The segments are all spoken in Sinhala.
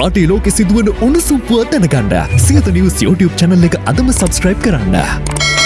රටේ ලෝකෙ සිදුවන උණුසුම් පුවත් දැනගන්න සියත නිවස් YouTube channel එක අදම subscribe කරන්න.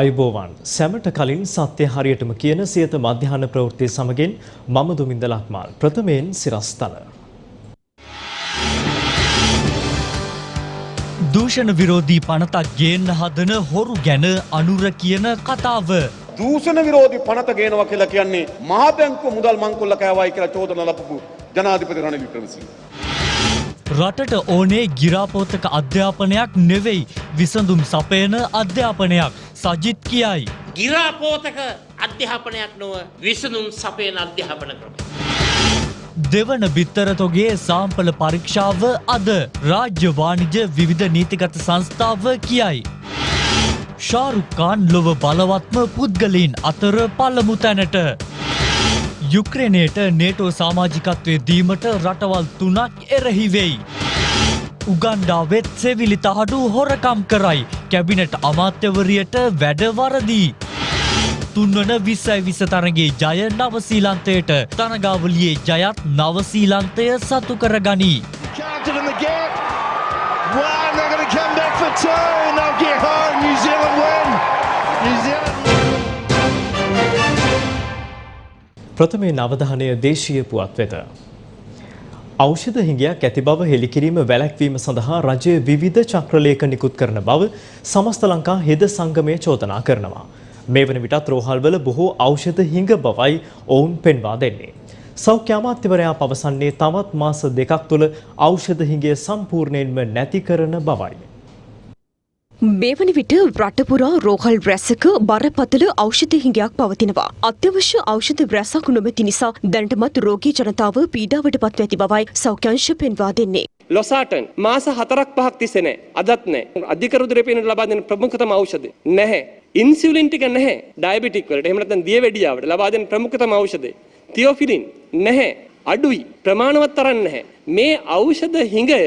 ආයුබෝවන් සැමට කලින් සත්‍ය හරියටම කියන සියත මධ්‍යහන ප්‍රවෘත්තිය සමගින් මම දුමින්ද ලක්මාල් ප්‍රථමයෙන් සිරස්තල. දූෂණ විරෝධී පනතක් ගේන්න හදන හොරු ගැන අනුර කියන කතාව. දූෂණ විරෝධී පනත ගේනවා කියලා කියන්නේ මහා බැංකුව මුදල් මංකොල්ල කෑවයි කියලා චෝදන ලබපු ජනාධිපති රනිල් වික්‍රමසිංහ. රටට ඕනේ ගිරාපෝතක අධ්‍යාපනයක් නෙවෙයි විසඳුම් සපයන අධ්‍යාපනයක් සජිත් කියයි. ගිරාපෝතක අධ්‍යාපනයක් නොව විසඳුම් සපයන අධ්‍යාපන ක්‍රම. දෙවන බිත්තරතොගේ සාම්පල පරීක්ෂාව අද රාජ්‍ය වාණිජ විවිධ නීතිගත සංස්ථාව කියයි. ශාරුක්කාන් ලොව බලවත්ම පුද්ගලීන් අතර පළමු තැනට. යුක්‍රේනයට නේටෝ සාමාජිකත්වය දීමට රටවල් තුනක් එරෙහිවෙයි. උගන්ඩාවෙත් සෙවිලි තහඩු හොරකම් කරයි කැබිනට අමාත්‍යවරියට වැඩවරදී. තුන්වන විස්සයි විස තරගේ ජය නවසීලන්තයට තනගාවලියේ ජයත් නවසීලන්තය සතු කර ගනී. Counted in the gap. One, they're going to come back for two, and they'll get home. New Zealand win. New Zealand. ප්‍රථමයෙන් අවධානය දේශීය පුවත් වෙත. ඖෂධ හිඟයක් ඇති බව හෙළිකිරීම වැළැක්වීම සඳහා රජය විවිධ චක්‍රලේඛ නිකුත් කරන බව සමස්ත ලංකා හෙද සංගමය චෝදනා කරනවා. මේ වන විටත් රෝහල්වල බොහෝ ඖෂධ හිඟ බවයි ඔවුන් පෙන්වා දෙන්නේ. සෞඛ්‍ය අමාත්‍යවරයා පවසන්නේ තවත් මාස දෙකක් තුළ ඖෂධ හිඟය සම්පූර්ණයෙන්ම නැති කරන බවයි. මේ වන විට රටපුරා රෝහල් රැසක බරපතල ඖෂධ හිඟයක් පවතිනවා. අත්‍යවශ්‍ය ඖෂධ රැසක් නොමැති නිසා දැනටමත් රෝගී ජනතාව පීඩාවට පත්ව ඇති බවයි සෞඛ්‍යංශ පෙන්වා දෙන්නේ. ලොසාටන් මාස හතරක් පහක් තිස්සේ නැහැ. අදත් නැහැ. අධික රුධිරය පේනට ලබා දෙන ප්‍රමුඛතම ඖෂධය නැහැ. ඉන්සියුලින් ටික නැහැ. ඩයබටික් වලට. එහෙම නැත්නම් දියවැඩියාවට ලබා දෙන ප්‍රමුඛතම ඖෂධය. තියෝෆිලින් නැහැ. අඩුයි ප්‍රමාණවත් තරන්න නැහැ. මේ ඖෂධ හිඟය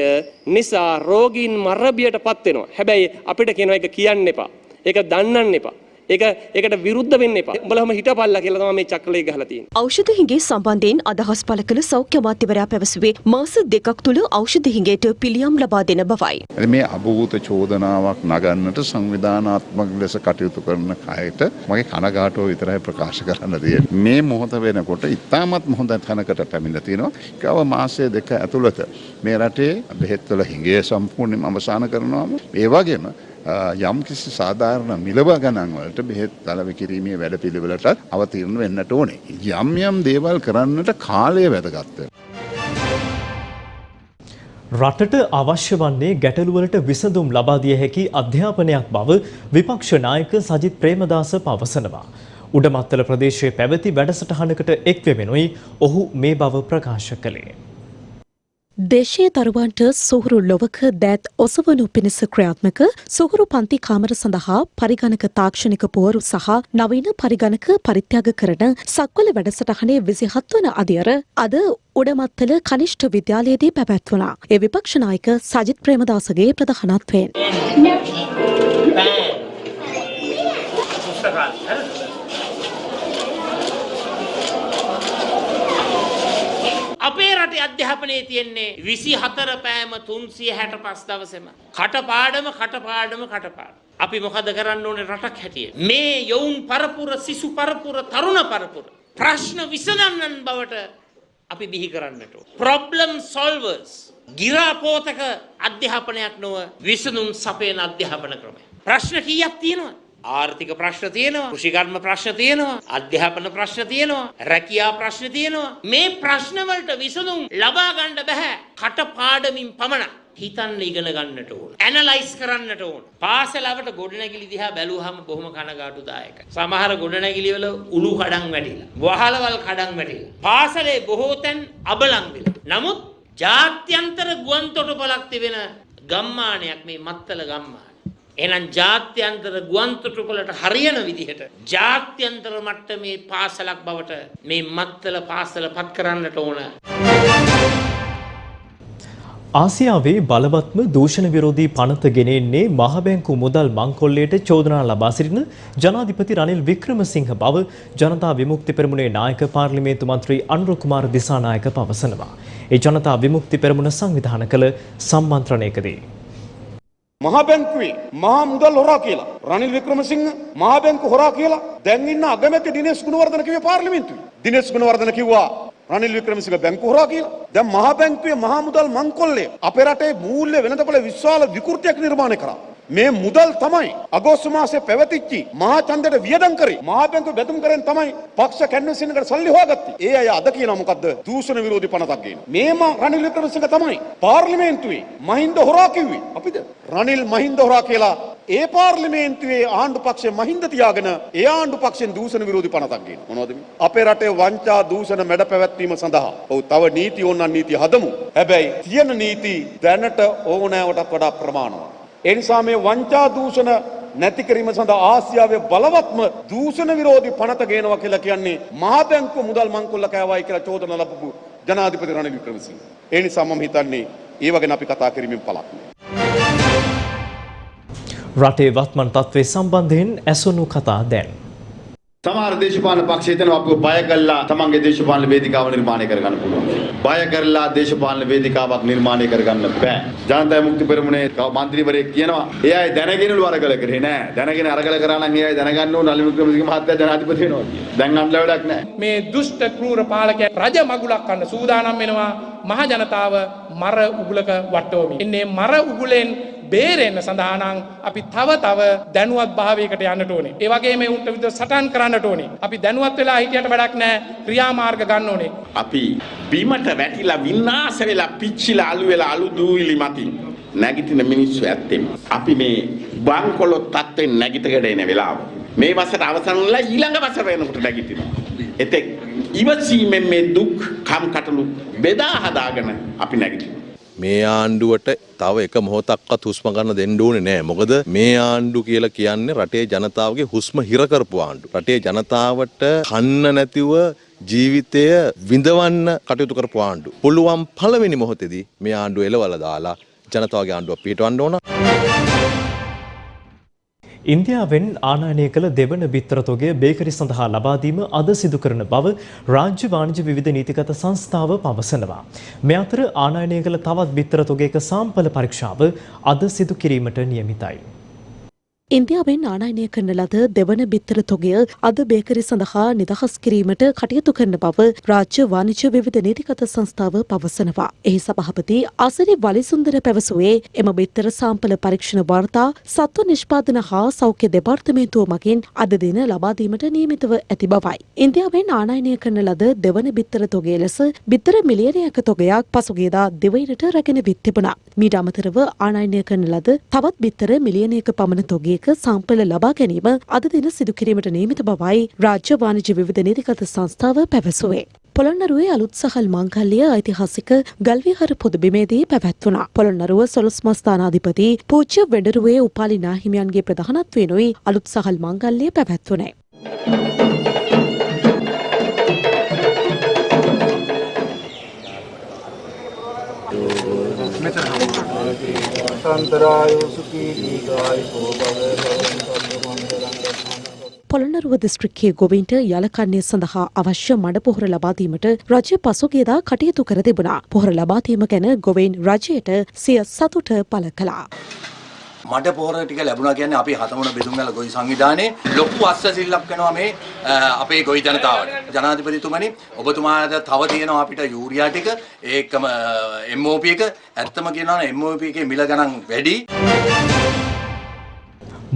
නිසා රෝගීන් මරබියට පත් වෙනවා. හැබැයි අපිට කියනවා ඒක කියන්න එපා. ඒක දන්නන්න එපා. ඒක ඒකට විරුද්ධ වෙන්න එපා. උඹලම හිටපල්ලා කියලා තමයි මේ චක්‍රලේ ගහලා තියෙන්නේ. ඖෂධ හිඟේ සම්බන්ධයෙන් අදහස් පළ කළ සෞඛ්‍ය අමාත්‍යවරයා පැවසුවේ මාස දෙකක් තුළ ඖෂධ හිඟයට පිළියම් ලබා දෙන බවයි. මේ අභූත චෝදනාවක් නගන්නට සංවිධානාත්මක ලෙස කටයුතු කරන කයට මගේ කනගාටුව විතරයි ප්‍රකාශ කරන්න තියෙන්නේ. මේ මොහොත වෙනකොට ඉතාමත් හොඳ තැනකට පැමිණලා තියෙනවා. කව මාසය දෙක ඇතුළත මේ රටේ බෙහෙත්වල හිඟේ සම්පූර්ණයෙන්ම අවසන් කරනවාම ඒ වගේම යම් කිසි සාධාරණ මිලව ගණන් වලට බෙහෙත් තලව කිරීමේ වැඩ පිළිවෙලටත් අවතීර්ණ වෙන්නට ඕනේ. යම් යම් දේවල් කරන්නට කාලය වැදගත් රටට අවශ්‍ය වන්නේ ගැටලුවලට විසඳුම් ලබා දිය හැකි අධ්‍යාපනයක් බව විපක්ෂ නායක සජිත් ප්‍රේමදාස පවසනවා. උඩමත්තල ප්‍රදේශයේ පැවති වැඩසටහනකට එක්වෙමෙනුයි ඔහු මේ බව ප්‍රකාශ කළේ. දේශීය දරුවන්ට සුහුරු ලොවක දෑත් ඔසවනු පිණිස ක්‍රියාත්මක සුහුරු පන්ති කාමර සඳහා පරිගණක තාක්ෂණික පුවරු සහ නවීන පරිගණක පරිත්‍යාග කරන සක්වල වැඩසටහනේ විසිහත් වන අදියර අද උඩමත්තල කනිෂ්ඨ විද්‍යාලයේදී පැවැත්වුණා. ඒ විපක්ෂනායක සජිත් ප්‍රේමදාසගේ ප්‍රධානත්වයෙන්. අපේ රටේ අධ්‍යාපනයේ තියෙන්නේ විසි හතර පෑම තුන්සිය හැට පස් දවසම. කටපාඩම කටපාඩම කටපාඩ. අපි මොකද කරන්න ඕනේ රටක් හැටිය. මේ යොවුන් පරපුර සිසු පරපුර තරුණ පරපුර. ප්‍රශ්න විසඳන්නන් බවට අපි බිහි කරන්නට. ප්‍රොබ්ලම් සොල්වර්ස්. ගිරාපෝතක අධ්‍යාපනයක් නොව විසඳුම් සපයන අධ්‍යාපන ක්‍රමය. ප්‍රශ්න කීයක් තියෙනවා. ආර්ථික ප්‍රශ්න තියෙනවා කෘෂිකර්ම ප්‍රශ්න තියෙනවා අධ්‍යාපන ප්‍රශ්න තියෙනවා රැකියා ප්‍රශ්න තියෙනවා. මේ ප්‍රශ්න වලට විසඳුම් ලබා ගන්න බෑ කටපාඩමින් පමණක්. හිතන්න ඉගෙන ගන්නට ඕන. ඇනලයිස් කරන්නට ඕන. පාසලවට ගොඩනැගිලි දිහා බැලුවහම බොහොම කනගාටුදායකයි. සමහර ගොඩනැගිලි වල උණු කඩන් වැටිලා වහලවල් කඩන් වැටිලා පාසලේ බොහෝ තැන් අබලන් වෙලා. නමුත් ජාත්‍යන්තර ගුවන් තොටුපළක් තිබෙන ගම්මානයක් මේ මත්තල ගම්මාන. එහෙනම් ජාත්‍යන්තර ගුවන් තොටුපළට හරියන විදිහට ජාත්‍යන්තර මට්ටමේ පාසලක් බවට මේ මත්තල පාසල පත් කරන්නට ඕන. ආසියාවේ බලවත්ම දූෂණ විරෝධී පනත ගෙනෙන්නේ මහබැංකු මුදල් මංකොල්ලයට චෝදනා ලබා සිටින ජනාධිපති රනිල් වික්‍රමසිංහ බව ජනතා විමුක්ති පෙරමුණේ නායක පාර්ලිමේන්තු මන්ත්‍රී අනුර කුමාර දිසානායක පවසනවා. ඒ ජනතා විමුක්ති පෙරමුණ සංවිධාන කළ සම්මන්ත්‍රණයකදී. මහා බැංකුවේ මහා මුදල් හොරා කියලා රනිල් වික්‍රමසිංහ මහා බැංකු හොරා කියලා දැන් ඉන්න අගමැති දිනේෂ් ගුණවර්ධන කිව්වේ පාර්ලිමේන්තුවේ. දිනේෂ් ගුණවර්ධන කිව්වා රනිල් වික්‍රමසිංහ බැංකු හොරා කියලා. දැන් මහා බැංකුවේ මහා මුදල් මංකොල්ලේ අපේ රටේ මූල්‍ය වෙළඳපොළ විශාල විකෘතියක් නිර්මාණය කරා. මේ මුදල් තමයි අගෝස්තු මාසේ පැවතිච්චි මහා ඡන්දයට වියදම් කරේ මහා බැංකුව බැඳුම් කරෙන් තමයි පක්ෂ කැන්වසින් එකට සල්ලි හොයාගත්තේ. ඒ අය අද කියනවා මොකද්ද? දූෂණ විරෝධී පනතක් ගේන. මේම රනිල් වික්‍රමසිංහ තමයි පාර්ලිමේන්තුවේ මහින්ද හොරා කිව්වේ. අපිද රනිල් මහින්ද හොරා කියලා ඒ පාර්ලිමේන්තුවේ ආණ්ඩු පක්ෂය මහින්ද තියාගෙන ඒ ආණ්ඩු පක්ෂෙන් දූෂණ විරෝධී පනතක් ගේන. මොනවද මේ? අපේ රටේ වංචා දූෂණ මැඩ පැවැත්වීම සඳහා ඔව් තව නීති ඕනනම් නීති හදමු. හැබැයි තියෙන නීති දැනට ඕනෑවටත් වඩා ප්‍රමාණවත්. ඒ නිසා මේ වංචා දූෂණ නැති කිරීම සඳහා ආසියාවේ බලවත්ම දූෂණ විරෝධී පනත ගේනවා කියලා කියන්නේ මහා බැංකුව මුදල් මංකොල්ල කෑවයි කියලා චෝදනා ලබපු ජනාධිපති රනිල් වික්‍රමසිංහ. ඒ නිසා මම හිතන්නේ ඒව ගැන අපි කතා කිරීමෙන් පළක් නෑ. රටේ වත්මන් තත්ත්වය සම්බන්ධයෙන් ඇසුණු කතා දැන්. සමහර දේශපාලන පක්ෂ හිතනවා අපිව බය කළා තමන්ගේ දේශපාලන වේදිකාව නිර්මාණය කරගන්න පුළුවන්. බය කරලා දේශපාලන වේදිකාවක් නිර්මාණය කරගන්න බෑ. ජනතා මුක්ති පෙරමුණේ මන්ත්‍රීවරයෙක් කියනවා ඒ අය දැනගෙනලු අරගල කරේ නෑ. දැනගෙන අරගල කරා නම් ඒ අය දැනගන්න ඕන නලින් වික්‍රමසිංහ මහත්තයා ජනාධිපති වෙනවා කියලා. දැන් අන්න වැඩක් නෑ. මේ දුෂ්ට කෲර පාලකයන් රජ මගුලක් කන්න සූදානම් වෙනවා මහ ජනතාව මර උගුලක වට්ටෝමි. එන්නේ මර උගුලෙන් බේරෙන්න සඳහා නම් අපි තව තව දැනුවත් භාවයකට යන්නට ඕනේ. ඒ වගේම උන්ට විතර සටන් කරන්නට ඕනේ. අපි දැනුවත් වෙලා හිටියට වැඩක් නැහැ. ක්‍රියාමාර්ග ගන්න ඕනේ. අපි බීමට වැටිලා විනාශ වෙලා පිච්චිලා අලු වෙලා අලු දූවිලි මතින් නැගිටින මිනිස්සු ඇත්තෙම අපි මේ බංකොලොත් තත්ත්වෙන් නැගිටගෙන එන වෙලාව මේ වසර අවසන් වෙලා ඊළඟ වසර වෙනකොට නැගිටිනවා එතෙක් ඉවසීමෙන් මේ දුක් කම් කටළු බෙදා හදාගෙන අපි නැගිටිනවා මේ ආණ්ඩුවට තව එක මොහොතක්වත් හුස්ම ගන්න දෙන්න ඕනේ නෑ. මොකද මේ ආණ්ඩු කියලා කියන්නේ රටේ ජනතාවගේ හුස්ම හිර කරපු ආණ්ඩු. රටේ ජනතාවට කන්න නැතිව ජීවිතය විඳවන්න කටයුතු කරපු ආණ්ඩු. පුළුවන් පළවෙනි මොහොතේදී මේ ආණ්ඩුව එලවලා දාලා ජනතාවගේ ආණ්ඩුවක් පිටවන්න ඕන. ඉන්දියාවෙන් ආනයනය කළ දෙවන බිත්තරතොගය බේකරි සඳහා ලබාදීම අද සිදු කරන බව රාජ්‍ය වාණිජ විවිධ නීතිගත සංස්ථාව පවසනවා. මේ අතර ආනයනය කළ තවත් බිත්තරතොගයක සාම්පල පරීක්ෂාව අද සිදු කිරීමට නියමිතයි. ඉන්දියාවෙන් ආනයනය කරන ලද දෙවන බිත්තර තොගය අද බේකරි සඳහා නිදහස් කිරීමට කටයුතු කරන බව රාජ්‍ය වාණිජ්‍ය විවිධ නීතිගත සංස්ථාව පවසනවා. එහි සභහපති අසරි වලිසුන්දර පැවසුවේ එම බිත්තර සාම්පල පරීක්ෂණ වාර්තා සත්ව නිෂ්පාදන හා සෞඛ්‍ය දෙපාර්තමේන්තුව මගින් අද දින ලබාදීමට නියමිතව ඇති බවයි. ඉන්දියාවෙන් ආනයනය කරන ලද දෙවන බිත්තර තොගේ ලෙස බිත්තර මිලියනයක තොගයක් පසුගේදා දෙවයිනට රැගෙන විත් තිබුණා. මීට අමතරව ආනයනය කරන ලද තවත් බිත්තර මිලියනයක පමණ තොගේ එක සම්පල ලබා ගැනීම අද දින සිදු කිරීමට නියමිත බවයි රාජ්‍ය වාණිජ්‍ය විවිධ නීතිගත සංස්ථාව පැවසුවේ. පොළොන්නරුවේ අලුත් සහල් මංගල්‍ය ඓතිහාසික ගල්විහර පුදබිමේදී පැවැත්වුණා. පොළොන්නරුව සොළොස් මස්ථානාධිපති පූජ්‍ය වෙඩරුවේ උපාලි නාහිමියන්ගේ ප්‍රධානත්වයෙනුයි අලුත් සහල් මංගල්‍ය පැවැත්වුණේ. පොළොන්නරුව දිස්ත්‍රික්කයේ ගොවින්ට යලකන්නේ සඳහා අවශ්‍ය මඩ පොහොර ලබාදීමට රජය පසුගේදා කටයුතු කර තිබුණා. පොහොර ලබාදීම ගැන ගොවයින් රජයට සිය සතුට පළ කළා. මඩ පොහොර ටික ලැබුණා කියන්නේ අපි හතමුණ බෙදුම්ගල ගොවි සංවිධානයේ ලොකු අස්වැසිල්ලක් වෙනවා මේ අපේ ගොවි ජනතාවට. ජනාධිපතිතුමනි ඔබතුමාට තව තියෙනවා අපිට යූරියා ටික ඒකම MOP එක ඇත්තම කියනවා නම් MOP එකේ මිල ගණන් වැඩි.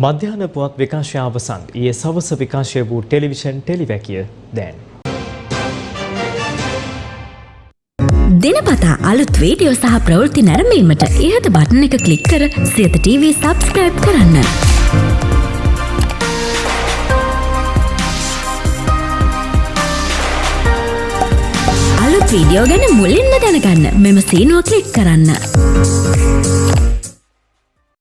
මධ්‍යහන පුවත් විකාශය අවසන් ඊයේ සවස විකාශය වූ ටෙලිවිෂන් ටෙලිවැකිය දැන්. දිනපතා අලුත් වීඩියෝ සහ ප්‍රවෘත්ති නැරඹීමට ඉහත බටන එක ක්ලික් කර සියත TV සබස්ක්‍රයිබ් කරන්න. අලුත් වීඩියෝ ගැන මුලින්ම දැනගන්න මෙම සීනුව කලික් කරන්න.